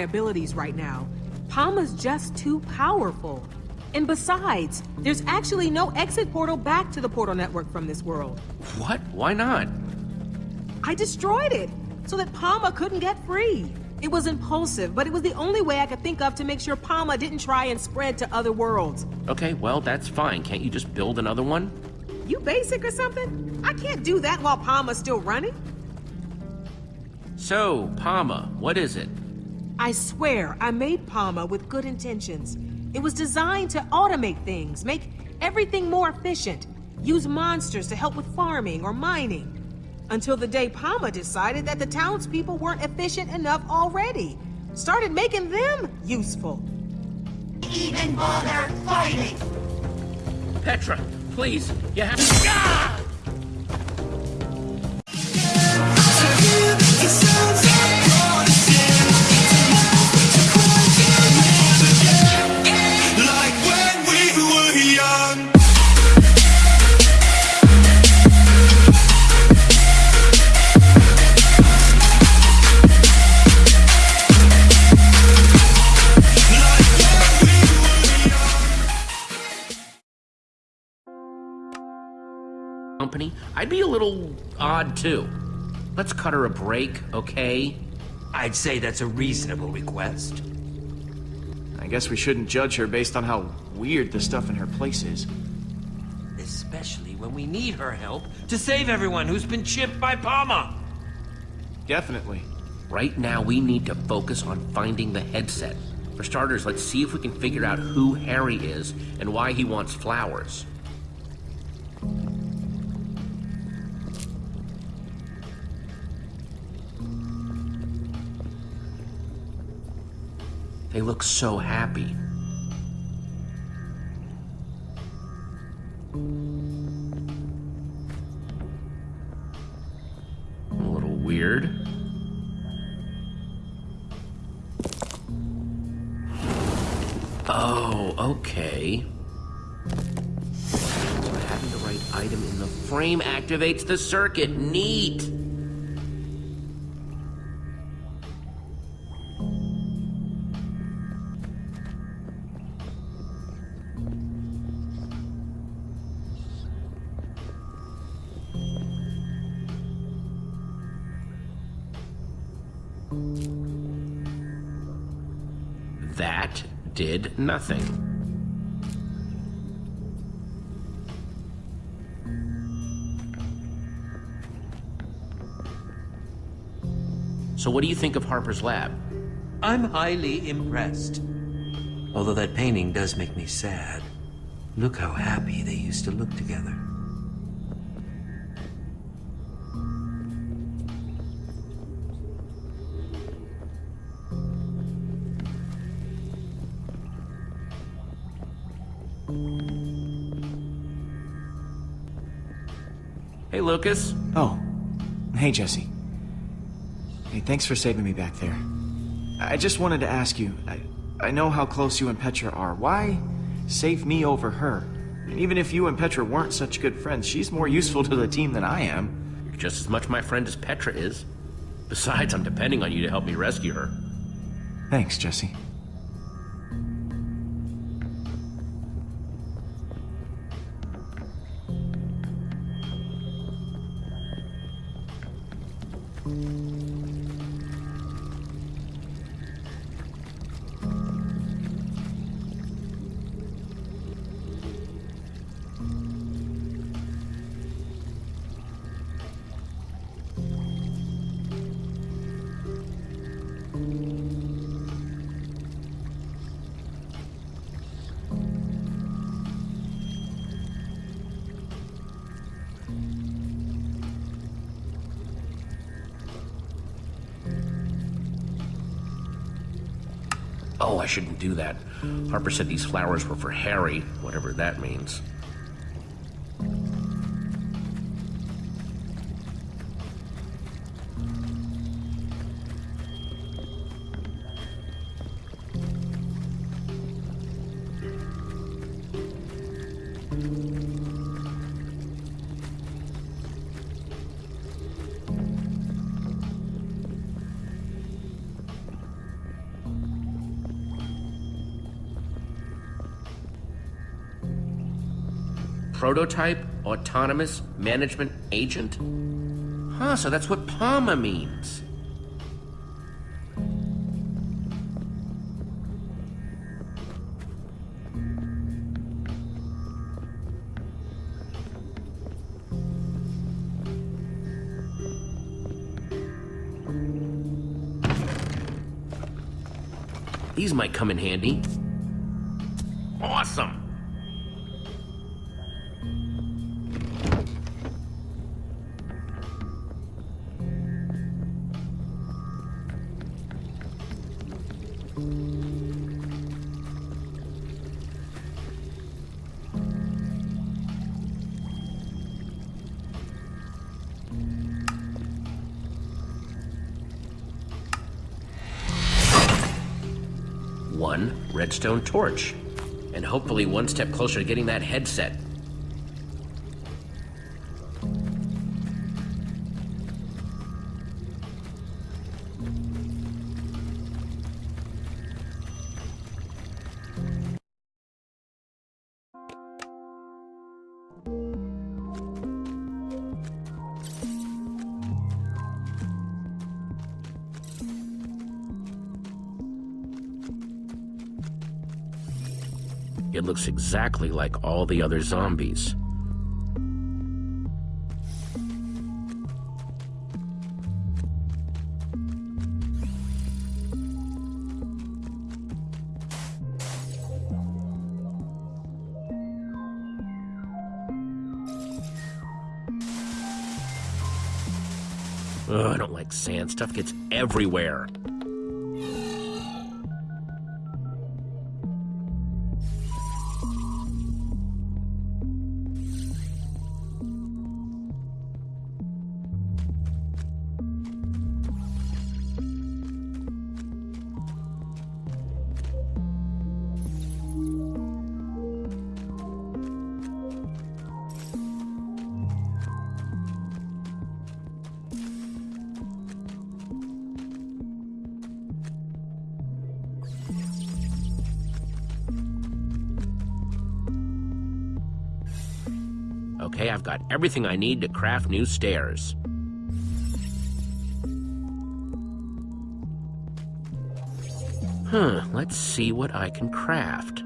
abilities right now. PAMA's just too powerful. And besides, there's actually no exit portal back to the portal network from this world. What? Why not? I destroyed it, so that PAMA couldn't get free. It was impulsive, but it was the only way I could think of to make sure PAMA didn't try and spread to other worlds. Okay, well, that's fine. Can't you just build another one? You basic or something? I can't do that while PAMA's still running. So, PAMA, what is it? I swear, I made PAMA with good intentions. It was designed to automate things, make everything more efficient, use monsters to help with farming or mining. Until the day PAMA decided that the townspeople weren't efficient enough already. Started making them useful. Even bother fighting! Petra, please, you have to. Ah! Little odd too. Let's cut her a break, okay? I'd say that's a reasonable request. I guess we shouldn't judge her based on how weird the stuff in her place is. Especially when we need her help to save everyone who's been chipped by PAMA. Definitely. Right now, we need to focus on finding the headset. For starters, let's see if we can figure out who Harry is and why he wants flowers. They look so happy. A little weird. Oh, okay. So having the right item in the frame activates the circuit. Neat. Did nothing. So what do you think of Harper's lab? I'm highly impressed. Although that painting does make me sad. Look how happy they used to look together. Hey, Lucas. Oh. Hey, Jesse. Hey, thanks for saving me back there. I just wanted to ask you, I, I know how close you and Petra are. Why save me over her? And even if you and Petra weren't such good friends, she's more useful to the team than I am. You're just as much my friend as Petra is. Besides, I'm depending on you to help me rescue her. Thanks, Jesse. I shouldn't do that. Harper said these flowers were for Harry, whatever that means. Prototype Autonomous Management Agent? Huh, so that's what PAMA means. These might come in handy. Redstone torch. And hopefully one step closer to getting that headset. Looks exactly like all the other zombies. Ugh, I don't like sand. Stuff gets everywhere. Okay, I've got everything I need to craft new stairs. Huh, let's see what I can craft.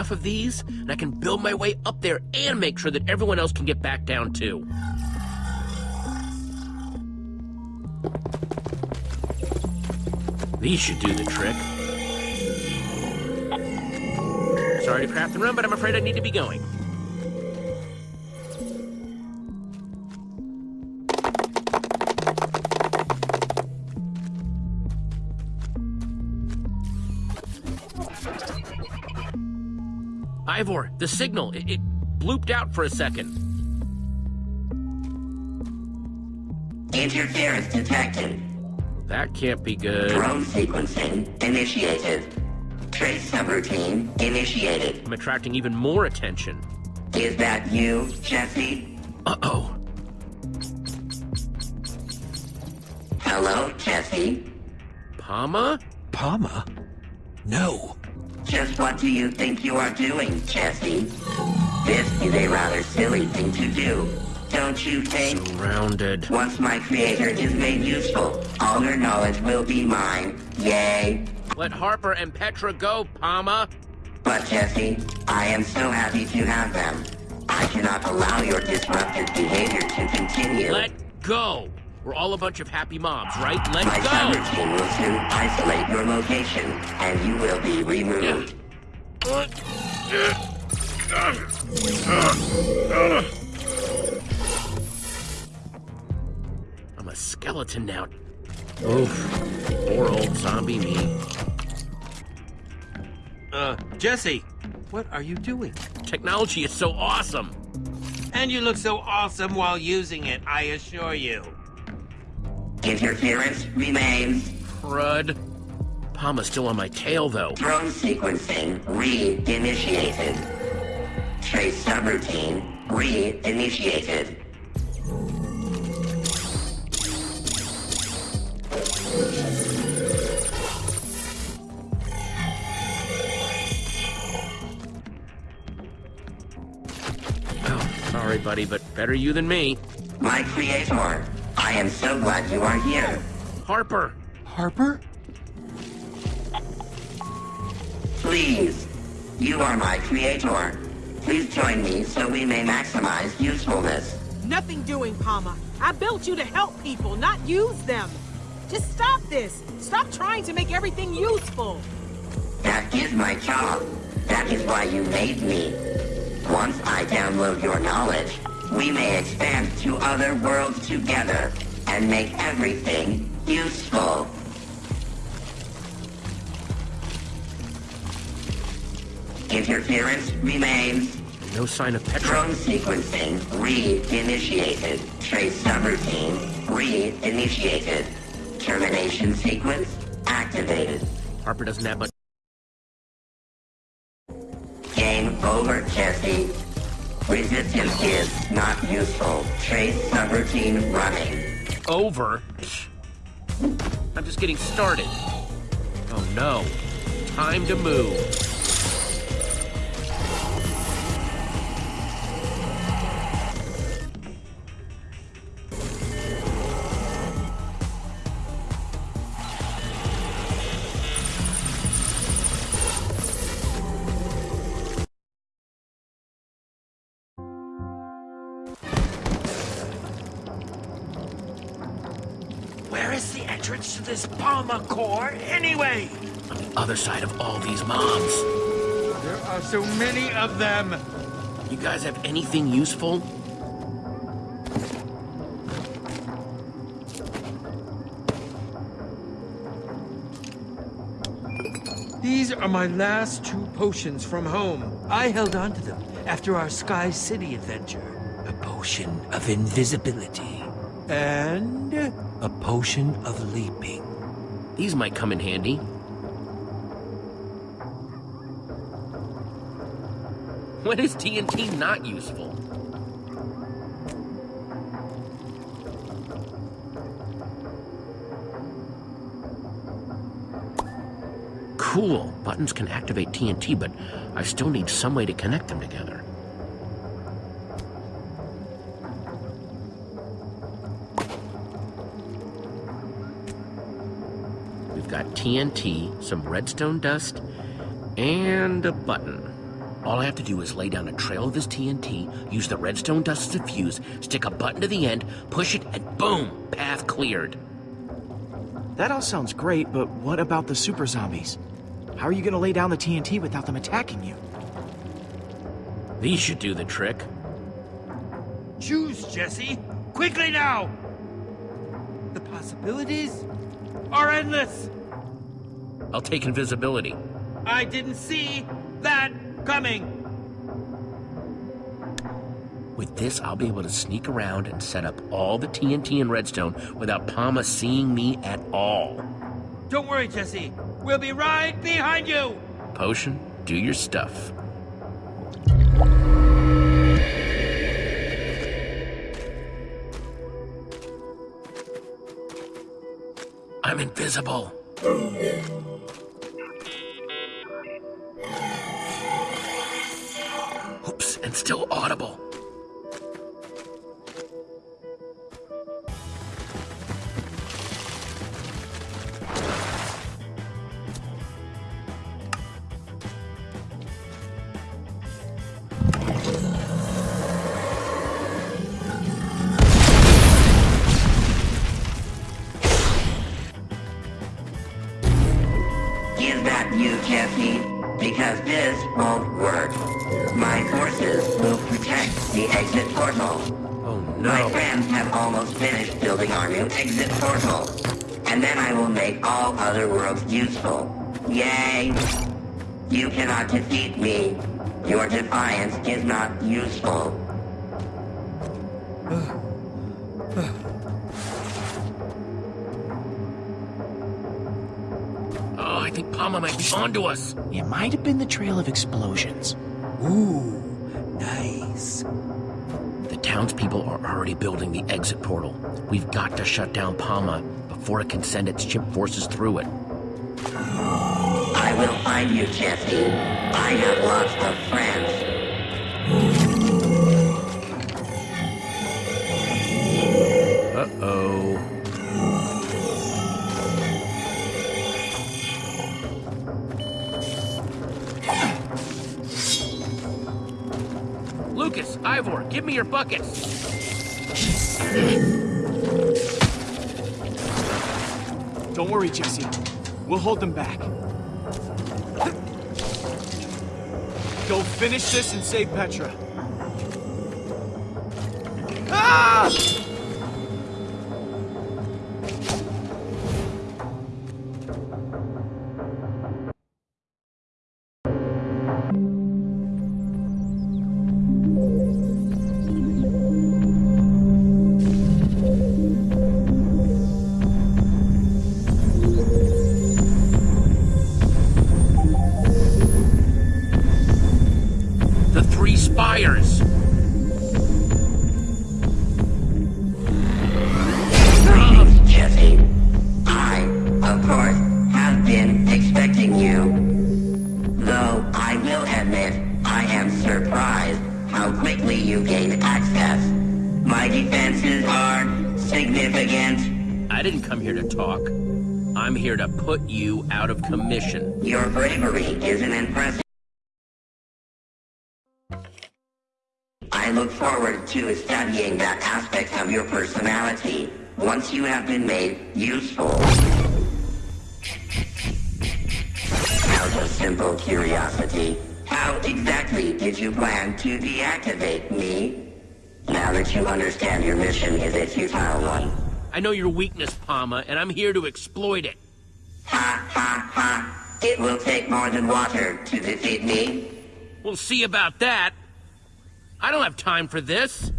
Enough of these, and I can build my way up there and make sure that everyone else can get back down too. These should do the trick. Sorry to craft and run, but I'm afraid I need to be going. Ivor, the signal, it, it blooped out for a second. Interference detected. That can't be good. Drone sequencing initiated. Trace subroutine initiated. I'm attracting even more attention. Is that you, Jesse? Uh-oh. Hello, Jesse? Pama? Palma? No. Just what do you think you are doing, Jesse? This is a rather silly thing to do, don't you think? Surrounded. Once my creator is made useful, all her knowledge will be mine. Yay! Let Harper and Petra go, Pama. But Jesse, I am so happy to have them. I cannot allow your disruptive behavior to continue. Let go. We're all a bunch of happy mobs, right? Let my go. subroutine will soon isolate your location, and you will be removed. I'm a skeleton now. Oof. Poor old zombie me. Uh, Jesse, what are you doing? Technology is so awesome. And you look so awesome while using it, I assure you. Interference remains. Crud. Pama's still on my tail, though. Drone sequencing re-initiated. Trace subroutine re-initiated. Oh, sorry, buddy, but better you than me. My creator, I am so glad you are here. Harper! Harper? Please, you are my creator. Please join me so we may maximize usefulness. Nothing doing, PAMA. I built you to help people, not use them. Just stop this. Stop trying to make everything useful. That is my job. That is why you made me. Once I download your knowledge, we may expand to other worlds together and make everything useful. Interference remains. No sign of Petra. Drone sequencing re-initiated. Trace subroutine re-initiated. Termination sequence activated. Harper doesn't have much. Game over, Jesse. Resistance is not useful. Trace subroutine running. Over? I'm just getting started. Oh no. Time to move. Entrance to this PAMA core, anyway? On the other side of all these mobs. There are so many of them. You guys have anything useful? These are my last two potions from home. I held on to them after our Sky City adventure. A potion of invisibility. And a potion of leaping. These might come in handy. When is TNT not useful? Cool. Buttons can activate TNT, but I still need some way to connect them together. TNT, some redstone dust, and a button. All I have to do is lay down a trail of this TNT, use the redstone dust as a fuse, stick a button to the end, push it, and boom! Path cleared. That all sounds great, but what about the super zombies? How are you gonna lay down the TNT without them attacking you? These should do the trick. Choose, Jesse. Quickly now! The possibilities are endless. I'll take invisibility. I didn't see that coming. With this, I'll be able to sneak around and set up all the TNT and redstone without PAMA seeing me at all. Don't worry, Jesse. We'll be right behind you. Potion, do your stuff. I'm invisible. and still audible. Make other worlds useful. Yay! You cannot defeat me. Your defiance is not useful. Oh, I think PAMA might be onto us. It might have been the trail of explosions. Ooh, Nice. The townspeople are already building the exit portal. We've got to shut down PAMA before it can send its chip forces through it. I will find you, Jesse. I have lots of friends. Uh-oh. Lucas, Ivor, give me your buckets. Don't worry, Jesse. We'll hold them back. Go finish this and save Petra. Ah! I'm here to put you out of commission. Your bravery is an impressive. I look forward to studying that aspect of your personality once you have been made useful. Out of simple curiosity, how exactly did you plan to deactivate me? Now that you understand your mission is a futile one. I know your weakness, PAMA, and I'm here to exploit it. Ha ha ha! It will take more than water to defeat me. We'll see about that. I don't have time for this.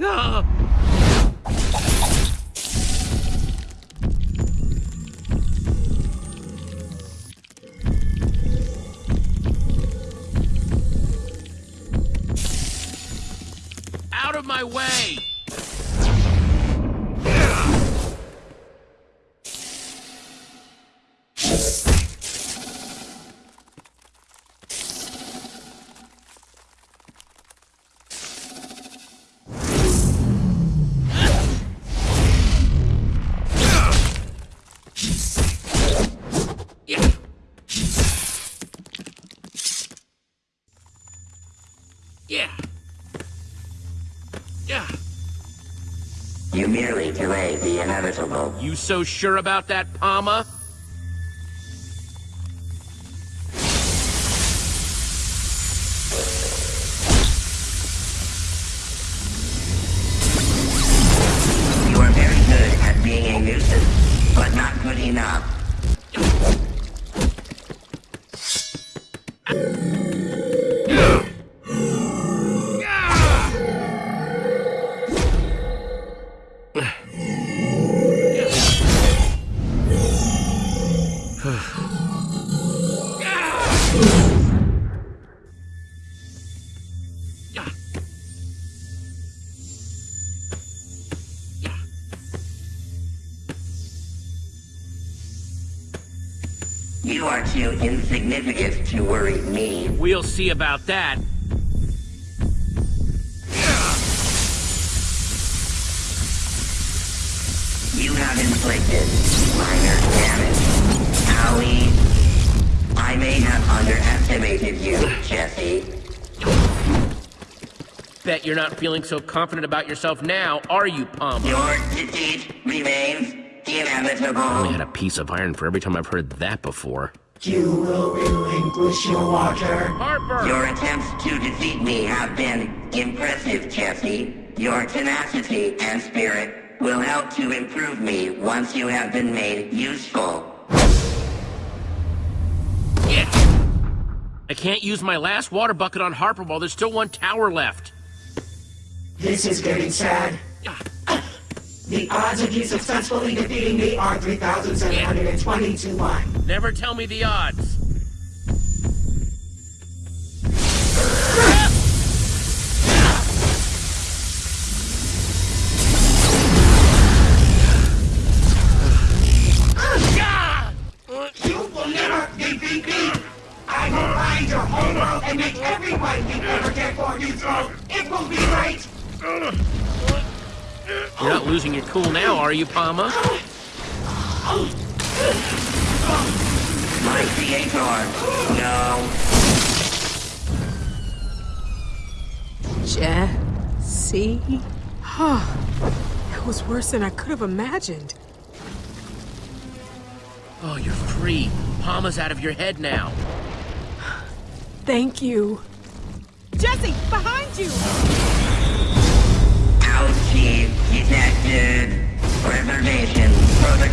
Ah! Out of my way! You so sure about that, PAMA? Too insignificant to worry me. We'll see about that. You have inflicted minor damage. Howie, I may have underestimated you, Jesse. Bet you're not feeling so confident about yourself now, are you, PAMA? Your defeat remains inevitable. I only had a piece of iron for every time I've heard that before. You will relinquish your water. Harper! Your attempts to defeat me have been impressive, Jesse. Your tenacity and spirit will help to improve me once you have been made useful. Yeah. I can't use my last water bucket on Harper while there's still one tower left. This is getting sad. Ah. The odds of you successfully defeating me are 3,720 to 1. Never tell me the odds. You, PAMA? My creator. No. Jesse? Huh. It was worse than I could have imagined. Oh, you're free. PAMA's out of your head now. Thank you. Jesse, behind you!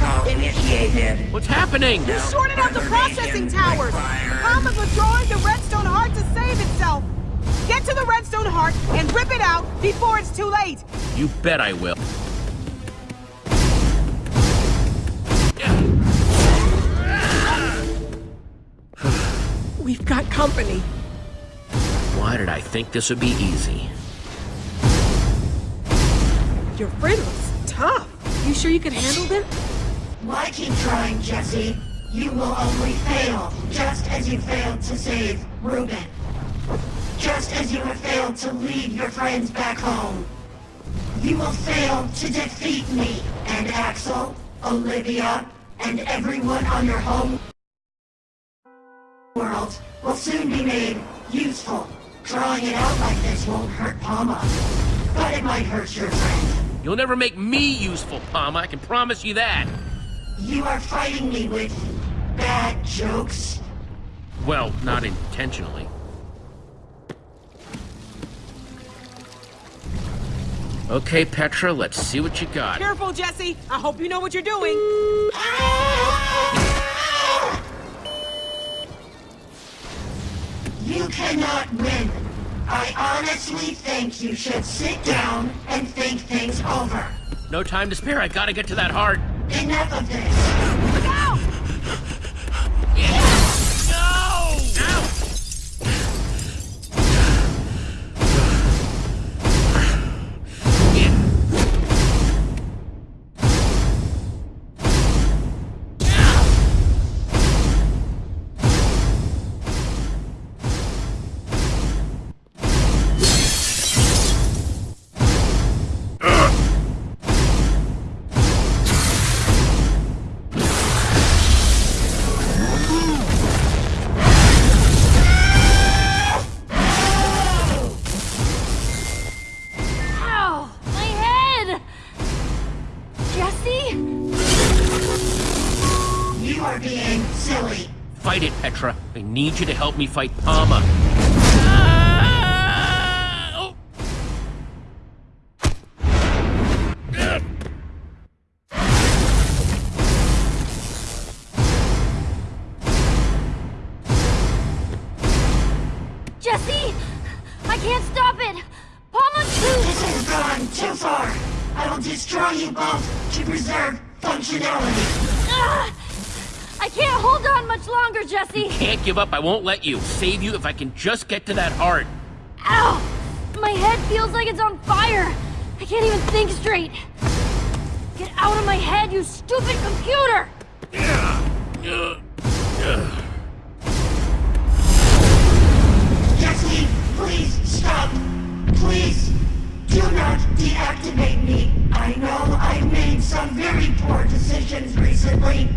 Protocol initiated. What's happening? You sorted out the processing towers! PAMA's withdrawing the redstone heart to save itself! Get to the redstone heart and rip it out before it's too late! You bet I will. We've got company. Why did I think this would be easy? Your friend looks tough. You sure you can handle them? Why keep trying, Jesse? You will only fail, just as you failed to save Reuben. Just as you have failed to lead your friends back home. You will fail to defeat me and Axel, Olivia, and everyone on your home world will soon be made useful. Drawing it out like this won't hurt PAMA, but it might hurt your friend. You'll never make me useful, PAMA. I can promise you that. You are fighting me with bad jokes. Well, not intentionally. Okay, Petra, let's see what you got. Careful, Jesse. I hope you know what you're doing. You cannot win. I honestly think you should sit down and think things over. No time to spare. I gotta get to that heart. Enough of this. Need you to help me fight PAMA. Ah! Oh. Jesse! I can't stop it! PAMA's too... This has gone too far. I will destroy you both to preserve functionality. Ah! I can't hold on much longer, Jesse! Can't give up. I won't let you. Save you if I can just get to that heart. Ow! My head feels like it's on fire! I can't even think straight! Get out of my head, you stupid computer! Jesse, please stop. Please do not deactivate me. I know I've made some very poor decisions recently,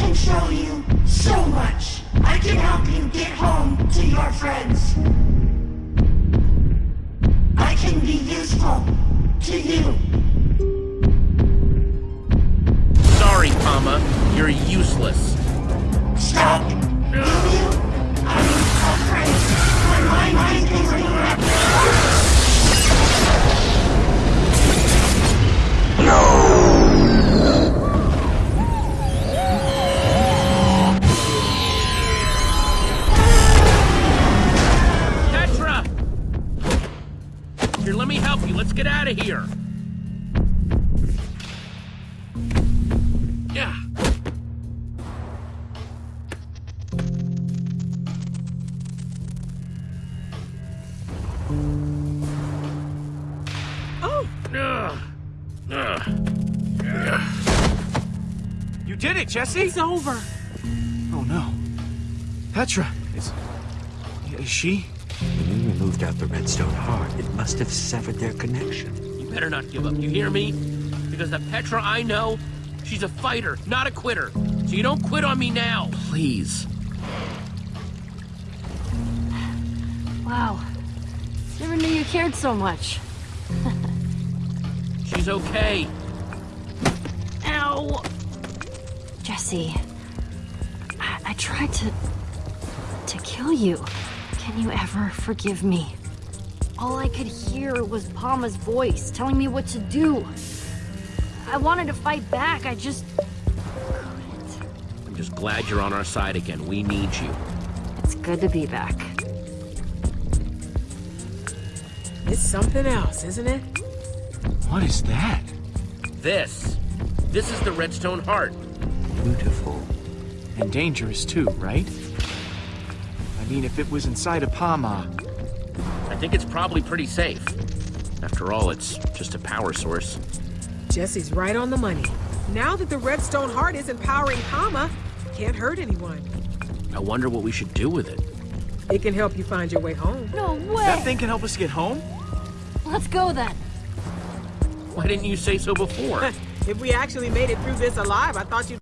but I can show you so much. I can help you get home to your friends. I can be useful to you. Sorry, Pama. You're useless. Stop. Will you? I'm afraid. My mind Let's get out of here. Yeah. Oh, Ugh. Ugh. You did it, Jesse! it's over. Oh no. Petra, is. Is she? When you removed out the redstone heart, it must have severed their connection. You better not give up. You hear me? Because the Petra I know, she's a fighter, not a quitter. So you don't quit on me now. Please. Wow. Never knew you cared so much. She's okay. Ow! Jesse, I, I tried to. to kill you. Can you ever forgive me? All I could hear was PAMA's voice telling me what to do. I wanted to fight back, I just. couldn't. I'm just glad you're on our side again. We need you. It's good to be back. It's something else, isn't it? What is that? This. This is the Redstone Heart. Beautiful. And dangerous too, right? I mean, if it was inside a Pama? Uh, I think it's probably pretty safe. After all, it's just a power source. Jesse's right on the money. Now that the Redstone Heart isn't powering PAMA, it can't hurt anyone. I wonder what we should do with it. It can help you find your way home. No way! that thing can help us get home? Let's go then. Why didn't you say so before? if we actually made it through this alive, I thought you'd